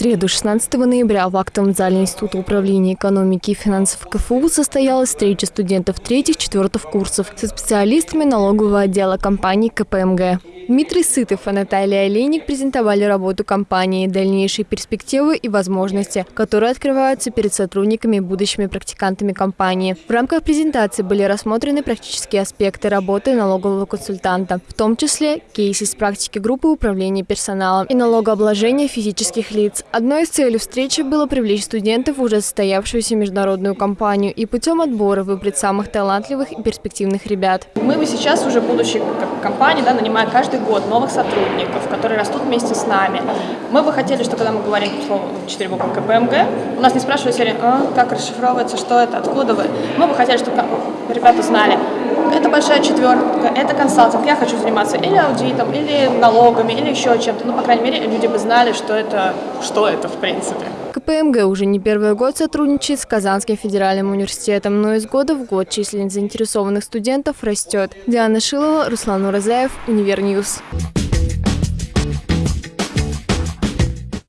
среду, 16 ноября, в актовом зале Института управления экономики и финансов КФУ состоялась встреча студентов третьих-четвертых курсов со специалистами налогового отдела компании КПМГ. Дмитрий Сытов и Наталья Олейник презентовали работу компании, дальнейшие перспективы и возможности, которые открываются перед сотрудниками и будущими практикантами компании. В рамках презентации были рассмотрены практические аспекты работы налогового консультанта, в том числе кейсы из практики группы управления персоналом и налогообложения физических лиц. Одной из целей встречи было привлечь студентов в уже состоявшуюся международную компанию и путем отбора выбрать самых талантливых и перспективных ребят. Мы бы сейчас уже, будучи компанией, да, нанимая каждый год новых сотрудников, которые растут вместе с нами, мы бы хотели, что когда мы говорим слово 4 буквы КПМГ, у нас не спрашивают серии, а, как расшифровывается, что это, откуда вы. Мы бы хотели, чтобы ребята знали, это большая четверка, это консалтинг, я хочу заниматься или аудитом, или налогами, или еще чем-то. Ну, по крайней мере, люди бы знали, что это, что это в принципе. КПМГ уже не первый год сотрудничает с Казанским федеральным университетом, но из года в год численность заинтересованных студентов растет. Диана Шилова, Руслан Уразаев, Univer News.